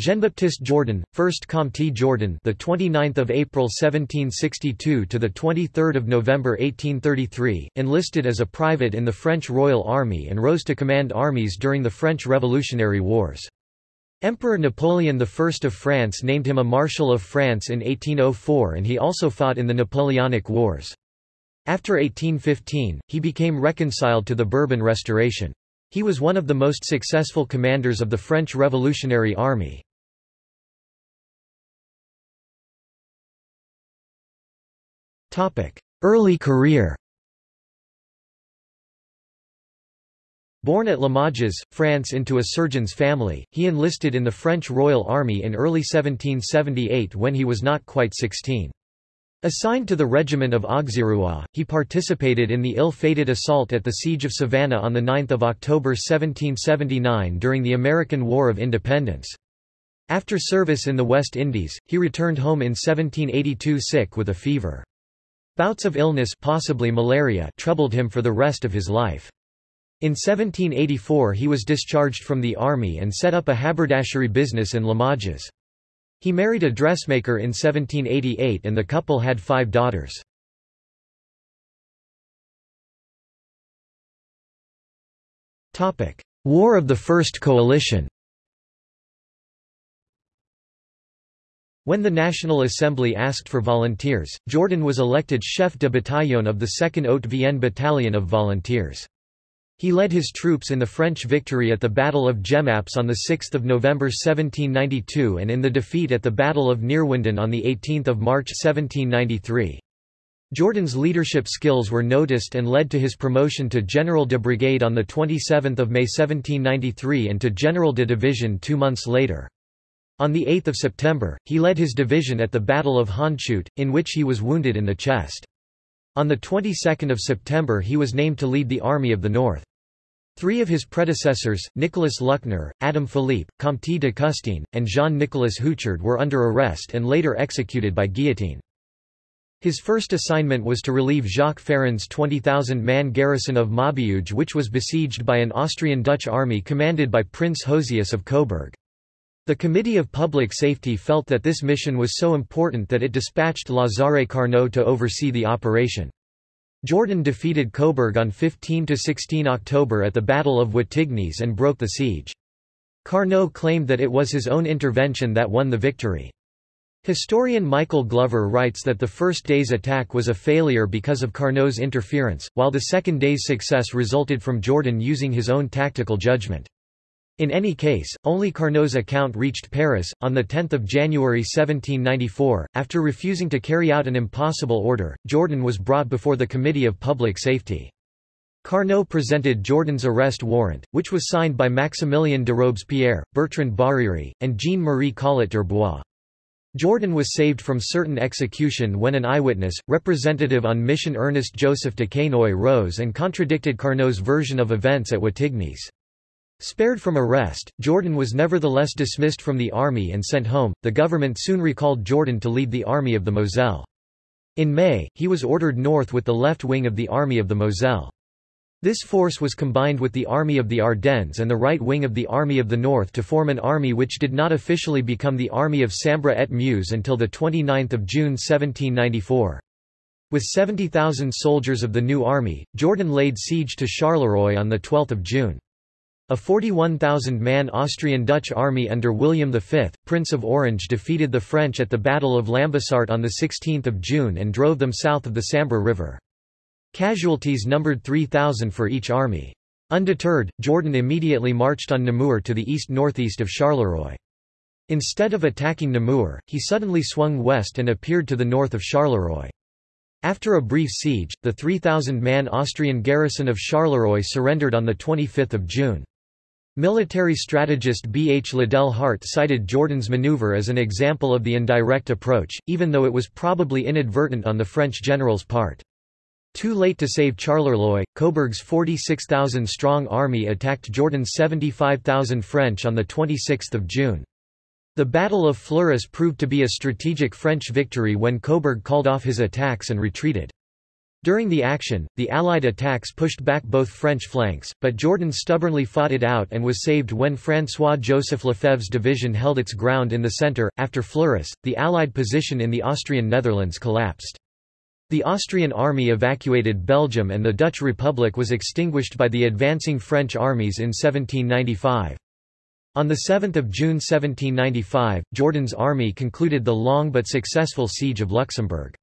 Jean-Baptiste Jourdan, 1st Comte Jourdan, the 29th of April 1762 to the 23rd of November 1833, enlisted as a private in the French Royal Army and rose to command armies during the French Revolutionary Wars. Emperor Napoleon I of France named him a Marshal of France in 1804 and he also fought in the Napoleonic Wars. After 1815, he became reconciled to the Bourbon Restoration. He was one of the most successful commanders of the French Revolutionary Army. Early career Born at Limoges, France into a surgeon's family, he enlisted in the French Royal Army in early 1778 when he was not quite 16. Assigned to the regiment of Auxerrois, he participated in the ill-fated assault at the Siege of Savannah on 9 October 1779 during the American War of Independence. After service in the West Indies, he returned home in 1782 sick with a fever. Bouts of illness possibly malaria troubled him for the rest of his life. In 1784 he was discharged from the army and set up a haberdashery business in Limoges. He married a dressmaker in 1788 and the couple had five daughters. War of the First Coalition When the National Assembly asked for volunteers, Jourdan was elected chef de bataillon of the 2nd Haute-Vienne Battalion of Volunteers. He led his troops in the French victory at the Battle of Jemappes on 6 November 1792 and in the defeat at the Battle of Neerwinden on 18 March 1793. Jourdan's leadership skills were noticed and led to his promotion to General de Brigade on 27 May 1793 and to General de Division two months later. On 8 September, he led his division at the Battle of Hondschoote, in which he was wounded in the chest. On the 22nd of September he was named to lead the Army of the North. Three of his predecessors, Nicolas Luckner, Adam Philippe, Comte de Custine, and Jean-Nicolas Houchard were under arrest and later executed by guillotine. His first assignment was to relieve Jacques Ferrand's 20,000-man garrison of Maubeuge which was besieged by an Austrian-Dutch army commanded by Prince Josias of Coburg. The Committee of Public Safety felt that this mission was so important that it dispatched Lazare Carnot to oversee the operation. Jourdan defeated Coburg on 15–16 October at the Battle of Wattignies and broke the siege. Carnot claimed that it was his own intervention that won the victory. Historian Michael Glover writes that the first day's attack was a failure because of Carnot's interference, while the second day's success resulted from Jourdan using his own tactical judgment. In any case, only Carnot's account reached Paris, on 10 January 1794. After refusing to carry out an impossible order, Jourdan was brought before the Committee of Public Safety. Carnot presented Jourdan's arrest warrant, which was signed by Maximilien de Robespierre, Bertrand Barère, and Jean-Marie Collot d'Herbois. Jourdan was saved from certain execution when an eyewitness, representative on mission Ernest Joseph Duquesnoy rose and contradicted Carnot's version of events at Wattignies. Spared from arrest, Jourdan was nevertheless dismissed from the army and sent home. The government soon recalled Jourdan to lead the Army of the Moselle. In May, he was ordered north with the left wing of the Army of the Moselle. This force was combined with the Army of the Ardennes and the right wing of the Army of the North to form an army which did not officially become the Army of Sambre et Meuse until 29 June 1794. With 70,000 soldiers of the new army, Jourdan laid siege to Charleroi on 12 June. A 41,000-man Austrian-Dutch army under William V, Prince of Orange defeated the French at the Battle of Lambusart on 16 June and drove them south of the Sambre River. Casualties numbered 3,000 for each army. Undeterred, Jourdan immediately marched on Namur to the east-northeast of Charleroi. Instead of attacking Namur, he suddenly swung west and appeared to the north of Charleroi. After a brief siege, the 3,000-man Austrian garrison of Charleroi surrendered on 25 June. Military strategist B. H. Liddell Hart cited Jourdan's maneuver as an example of the indirect approach, even though it was probably inadvertent on the French general's part. Too late to save Charleroi, Coburg's 46,000-strong army attacked Jourdan's 75,000 French on 26 June. The Battle of Fleurus proved to be a strategic French victory when Coburg called off his attacks and retreated. During the action, the Allied attacks pushed back both French flanks, but Jourdan stubbornly fought it out and was saved when François-Joseph Lefebvre's division held its ground in the centre. After Fleurus, the Allied position in the Austrian Netherlands collapsed. The Austrian army evacuated Belgium and the Dutch Republic was extinguished by the advancing French armies in 1795. On 7 June 1795, Jourdan's army concluded the long but successful siege of Luxembourg.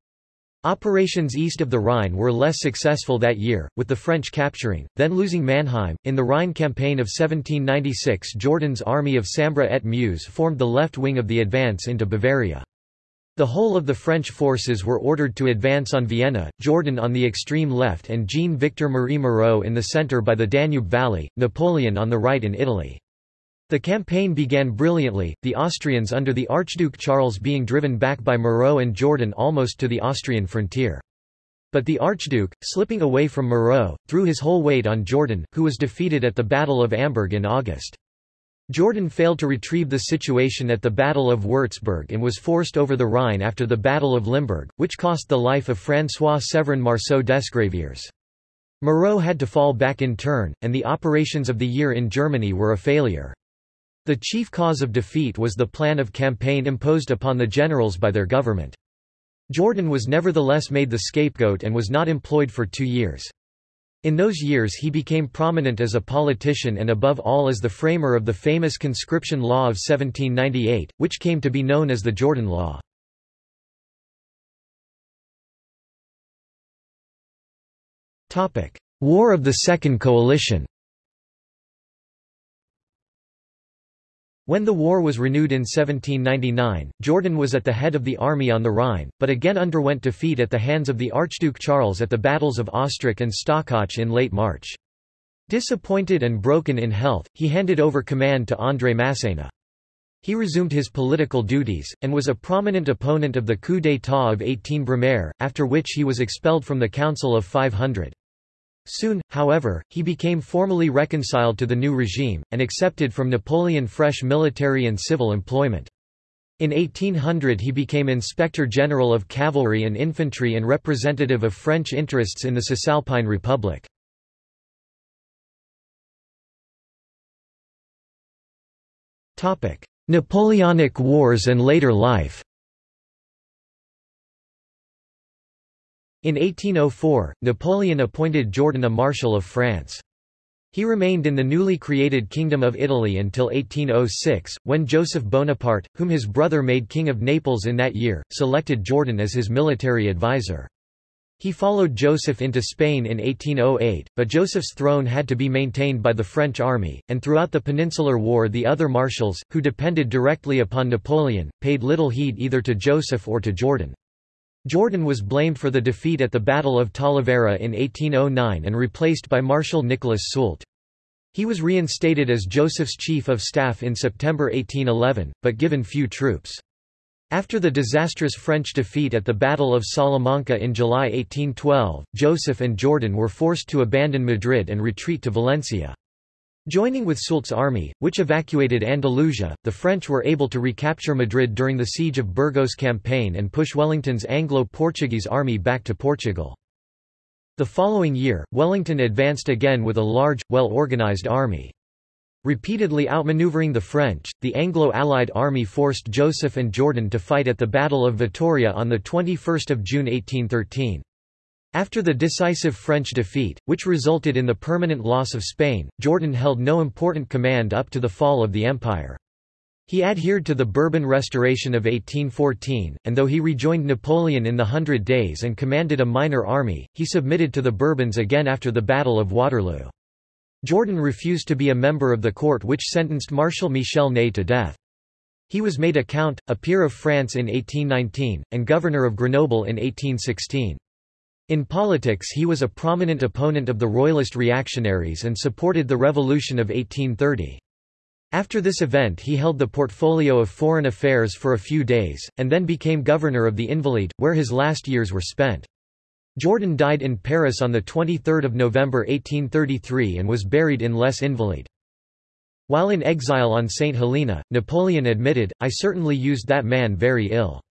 Operations east of the Rhine were less successful that year, with the French capturing, then losing Mannheim. In the Rhine campaign of 1796 Jourdan's army of Sambre et Meuse formed the left wing of the advance into Bavaria. The whole of the French forces were ordered to advance on Vienna, Jourdan on the extreme left and Jean-Victor Marie Moreau in the centre by the Danube Valley, Napoleon on the right in Italy. The campaign began brilliantly, the Austrians under the Archduke Charles being driven back by Moreau and Jourdan almost to the Austrian frontier. But the Archduke, slipping away from Moreau, threw his whole weight on Jourdan, who was defeated at the Battle of Amberg in August. Jourdan failed to retrieve the situation at the Battle of Würzburg and was forced over the Rhine after the Battle of Limburg, which cost the life of François-Séverin Marceau d'Esgraviers. Moreau had to fall back in turn, and the operations of the year in Germany were a failure. The chief cause of defeat was the plan of campaign imposed upon the generals by their government. Jourdan was nevertheless made the scapegoat and was not employed for two years. In those years he became prominent as a politician and above all as the framer of the famous conscription law of 1798, which came to be known as the Jourdan Law. War of the Second Coalition When the war was renewed in 1799, Jourdan was at the head of the army on the Rhine, but again underwent defeat at the hands of the Archduke Charles at the battles of Ostrach and Stockach in late March. Disappointed and broken in health, he handed over command to André Masséna. He resumed his political duties, and was a prominent opponent of the coup d'état of 18 Brumaire, after which he was expelled from the Council of 500. Soon, however, he became formally reconciled to the new regime, and accepted from Napoleon fresh military and civil employment. In 1800 he became Inspector General of Cavalry and Infantry and representative of French interests in the Cisalpine Republic. Napoleonic Wars and later life In 1804, Napoleon appointed Jourdan a Marshal of France. He remained in the newly created Kingdom of Italy until 1806, when Joseph Bonaparte, whom his brother made King of Naples in that year, selected Jourdan as his military advisor. He followed Joseph into Spain in 1808, but Joseph's throne had to be maintained by the French army, and throughout the Peninsular War the other marshals, who depended directly upon Napoleon, paid little heed either to Joseph or to Jourdan. Jourdan was blamed for the defeat at the Battle of Talavera in 1809 and replaced by Marshal Nicolas Soult. He was reinstated as Joseph's chief of staff in September 1811, but given few troops. After the disastrous French defeat at the Battle of Salamanca in July 1812, Joseph and Jourdan were forced to abandon Madrid and retreat to Valencia. Joining with Soult's army, which evacuated Andalusia, the French were able to recapture Madrid during the Siege of Burgos campaign and push Wellington's Anglo-Portuguese army back to Portugal. The following year, Wellington advanced again with a large, well-organized army. Repeatedly outmaneuvering the French, the Anglo-Allied army forced Joseph and Jourdan to fight at the Battle of Vitoria on 21 June 1813. After the decisive French defeat, which resulted in the permanent loss of Spain, Jourdan held no important command up to the fall of the empire. He adhered to the Bourbon Restoration of 1814, and though he rejoined Napoleon in the Hundred Days and commanded a minor army, he submitted to the Bourbons again after the Battle of Waterloo. Jourdan refused to be a member of the court which sentenced Marshal Michel Ney to death. He was made a count, a peer of France in 1819, and governor of Grenoble in 1816. In politics he was a prominent opponent of the royalist reactionaries and supported the Revolution of 1830. After this event he held the portfolio of foreign affairs for a few days, and then became governor of the Invalides, where his last years were spent. Jourdan died in Paris on 23 November 1833 and was buried in Les Invalides. While in exile on St. Helena, Napoleon admitted, I certainly used that man very ill.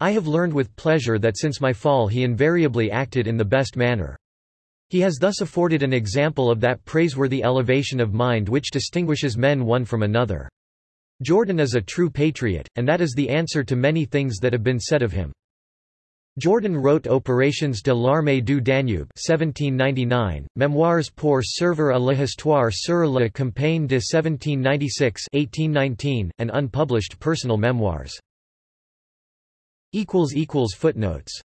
I have learned with pleasure that since my fall he invariably acted in the best manner. He has thus afforded an example of that praiseworthy elevation of mind which distinguishes men one from another. Jourdan is a true patriot, and that is the answer to many things that have been said of him. Jourdan wrote Opérations de l'armée du Danube 1799, Mémoires pour servir à l'histoire sur la campagne de 1796 1819, and unpublished personal memoirs. Footnotes